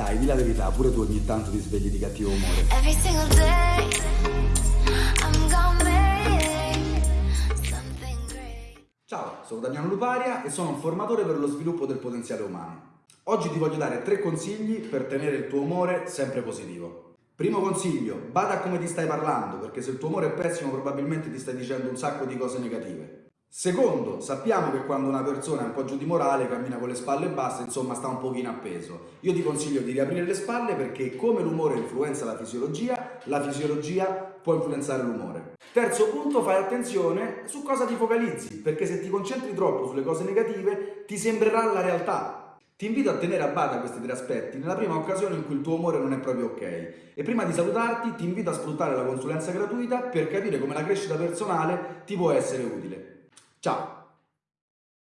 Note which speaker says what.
Speaker 1: Dai, di la verità, pure tu ogni tanto ti svegli di cattivo umore. Ciao, sono Damiano Luparia e sono un formatore per lo sviluppo del potenziale umano. Oggi ti voglio dare tre consigli per tenere il tuo umore sempre positivo. Primo consiglio, bada a come ti stai parlando, perché se il tuo umore è pessimo probabilmente ti stai dicendo un sacco di cose negative. Secondo, sappiamo che quando una persona è un po' giù di morale, cammina con le spalle basse, insomma sta un pochino appeso. Io ti consiglio di riaprire le spalle perché come l'umore influenza la fisiologia, la fisiologia può influenzare l'umore. Terzo punto, fai attenzione su cosa ti focalizzi, perché se ti concentri troppo sulle cose negative ti sembrerà la realtà. Ti invito a tenere a bada questi tre aspetti nella prima occasione in cui il tuo umore non è proprio ok. E prima di salutarti ti invito a sfruttare la consulenza gratuita per capire come la crescita personale ti può essere utile. Ciao!